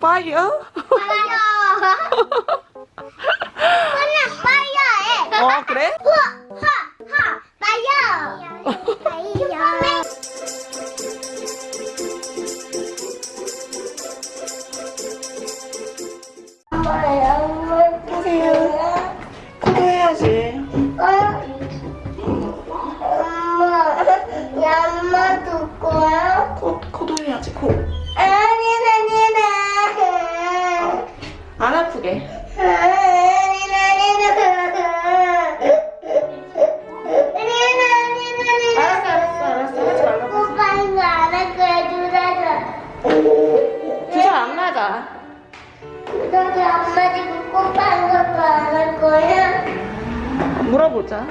파이어? 파이어. 안 맞아. 누나가 안 맞고 오빠는 것도 안 할 거야? 물어보자.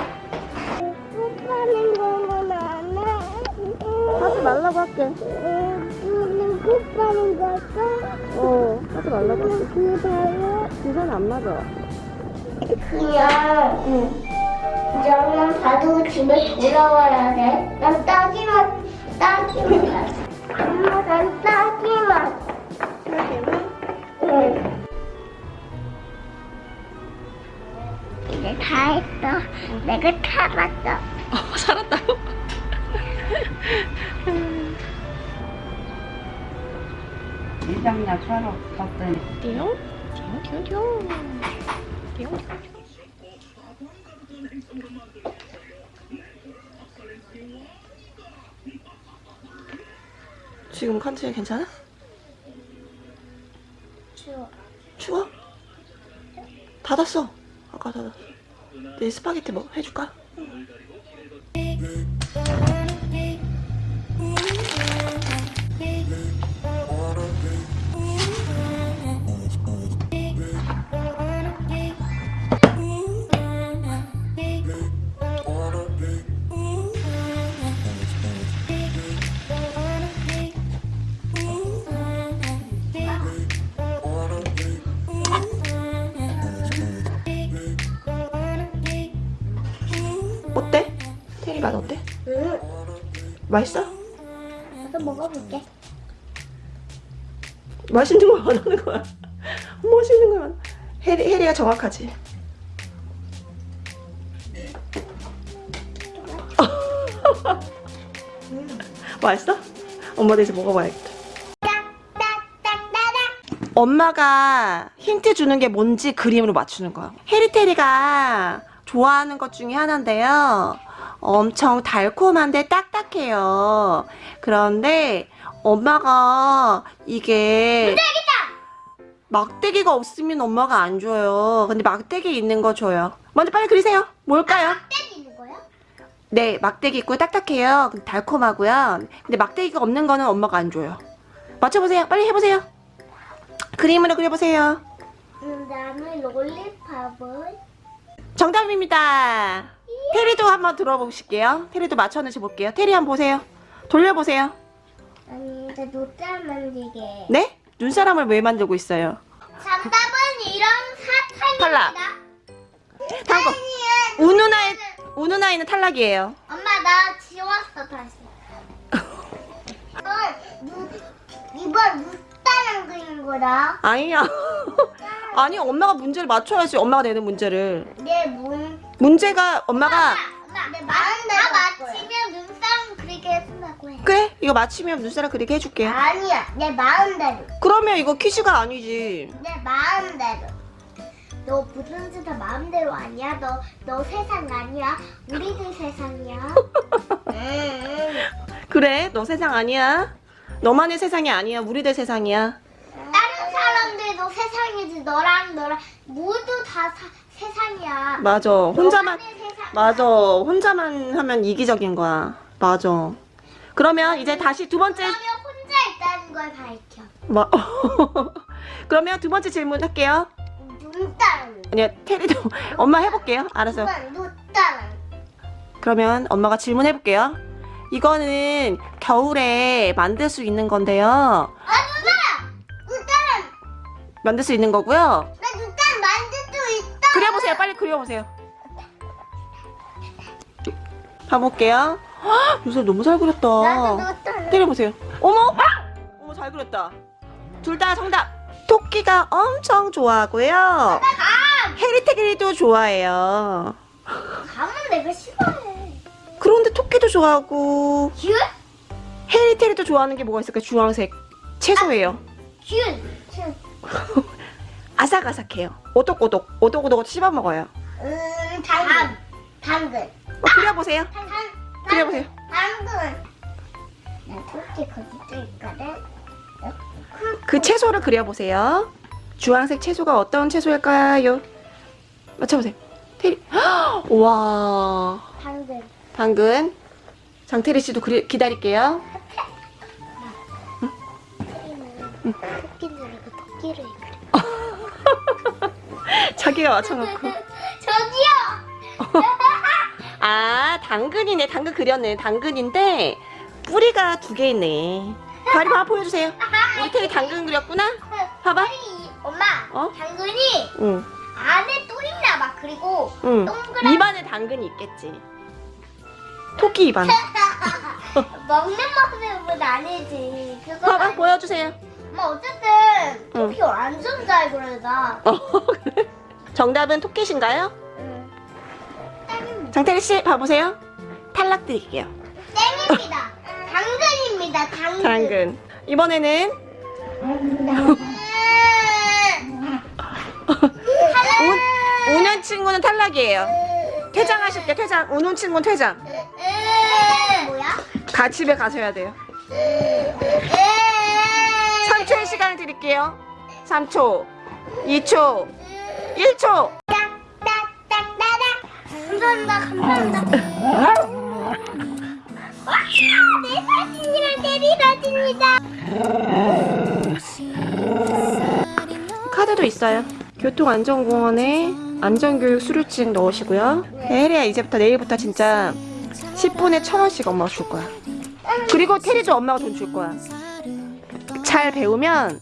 오빠는 거는 안 해. 하지 말라고 할게. 오빠는 오빠는 것도 어 하지 말라고 할게. 그래요? 주사는 안 맞아. 그냥 그냥 봐도 집에 돌아와야 돼. 난 따기만 따기만 다 했어. 내가 참았어. 어, 살았다고? 위장약 사러 갔더니 띠용 띠용 띠용 띠용 띠용 지금 컨디션 괜찮아? 추워. 추워? 닫았어 아까 닫았어 내 스파게티 뭐 해줄까? 어 맛 어때? 응. 맛있어? 나도 먹어볼게. 맛있는 거안 하는 거야 맛있는 거만 해리, 해리가 정확하지 맛있어? 엄마도 이제 먹어봐야겠다. 엄마가 힌트 주는 게 뭔지 그림으로 맞추는 거야. 해리테리가 좋아하는 것 중에 하나인데요. 엄청 달콤한데 딱딱해요. 그런데 엄마가 이게 막대기가 없으면 엄마가 안 줘요. 근데 막대기 있는 거 줘요. 먼저 빨리 그리세요. 뭘까요? 때리는 거야? 네, 막대기 있고 딱딱해요. 달콤하고요. 근데 막대기가 없는 거는 엄마가 안 줘요. 맞춰보세요. 빨리 해보세요. 그림으로 그려보세요. 음, 나는 롤리팝을 정답입니다. 테리도 한번 들어보실게요. 테리도 맞췄는지 볼게요. 테리 한번 보세요. 돌려보세요. 아니 나 노잘 만들게. 네? 눈사람을 왜 만들고 있어요? 정답은 이런 탈락. 사탕입니다. 다음 거. 아니야. 우누나의, 우누나이는 탈락이에요. 엄마 나 지웠어 다시. 이번 누 이번 누따랑 그린 거다. 아니야. 아니, 엄마가 문제를 맞춰야지. 엄마가 내는 문제를. 내 문 문제가 엄마가 엄마 내 마음대로 다 맞히면 눈싸움 그리게 해준다고 해. 그래? 이거 맞히면 눈사람 그리게 해줄게. 아니야 내 마음대로 그러면 이거 퀴즈가 아니지. 내 마음대로. 너 무슨 짓다 마음대로 아니야? 너, 너 세상 아니야? 우리들 세상이야. 응. 그래? 너 세상 아니야? 너만의 세상이 아니야. 우리들 세상이야. 다른 사람들도 세상이지 너랑 너랑 모두 다 사- 세상이야. 맞아. 혼자만. 맞아. 혼자만 하면 이기적인 거야. 맞아. 그러면 이제 다시 두 번째 그러면 혼자 있다는 걸 밝혀. 뭐 그러면 두 번째 질문 할게요. 눈따랑. 아니야, 테리도 엄마 해볼게요. 알았어. 눈따랑. 그러면 엄마가 질문해 볼게요. 이거는 겨울에 만들 수 있는 건데요. 아 눈따랑. 눈따랑. 만들 수 있는 거고요. 그려보세요. 빨리 그려보세요. 봐볼게요. 헉, 요새 너무 잘 그렸다. 때려보세요. 어머! 어머 잘 그렸다. 둘 다 정답. 토끼가 엄청 좋아하고요. 해리테리도 좋아해요. 감은 내가 싫어해. 그런데 토끼도 좋아하고 균? 해리테리도 좋아하는 게 뭐가 있을까? 주황색 채소예요. 균. 균. 아삭아삭해요. 오독오독 오독오독 씹어 먹어요. 음, 당근. 당근. 어, 그려보세요. 당, 그려보세요. 당근. 나 토끼 있거든. 그 채소를 그려보세요. 주황색 채소가 어떤 채소일까요? 맞춰보세요. 테리. 와, 당근. 당근. 장태리 씨도 그리, 기다릴게요. 토끼는 토끼는 이거 토끼를 그려. 자기가 맞춰놓고. 저기요. 아, 당근이네. 당근 그렸네. 당근인데 뿌리가 두 개 있네. 다리 봐 보여주세요. 우리 테리 당근 그렸구나. 봐봐. 엄마. 어? 당근이 응, 안에 또 있나 봐. 그리고 응. 동그란 입안에 당근이 있겠지. 토끼 입안. 먹는 모습은 아니지. 그거 봐봐 보여주세요. 엄마 어쨌든 응. 토끼 완전 잘 그려다. 어, 그래? 정답은 토끼신가요? 응. 땡입니다. 장태리 씨 봐보세요. 탈락 드릴게요. 땡입니다. 당근입니다. 당근. 당근. 이번에는 음. 운, 우는 친구는 탈락이에요. 퇴장하실게요. 퇴장. 우는 친구는 퇴장. 음. 뭐야? 가 집에 가셔야 돼요. 음. 3초의 시간을 드릴게요. 3초, 2초, 1초. 딱딱딱딱딱. 감사합니다. 감사합니다. 와, 내 사진이랑 데뷔 사진이다. 카드도 있어요. 교통안전공원에 안전교육 수료증 넣으시고요. 혜리야 이제부터 내일부터 진짜 10분에 1000원씩 엄마가 줄 거야. 그리고 테리도 엄마가 돈 줄 거야. 잘 배우면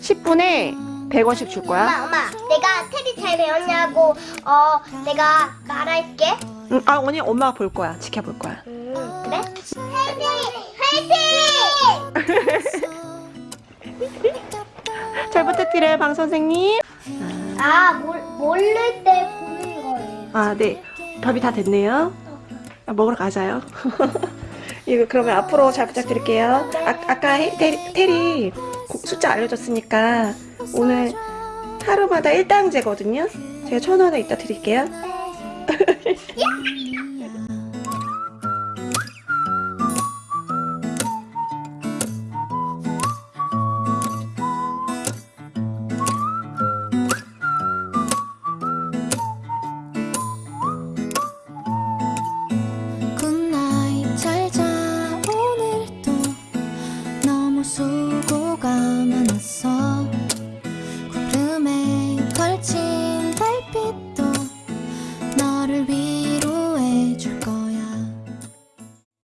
10분에 100원씩 줄 거야. 엄마, 엄마, 내가 테리 잘 배웠냐고, 어, 내가 말할게. 응, 아 언니 엄마가 볼 거야. 지켜볼 거야. 음, 그래? 화이팅! 화이팅! 잘 부탁드려요, 방 선생님. 아, 몰, 모를 때 보는 거예요. 아, 네. 밥이 다 됐네요. 아, 먹으러 가자요. 이거 그러면 앞으로 잘 부탁드릴게요. 아, 아까 해- 테리, 테리 고- 숫자 알려줬으니까 오늘 하루마다 1당제거든요. 제가 천 원을 이따 드릴게요. 야!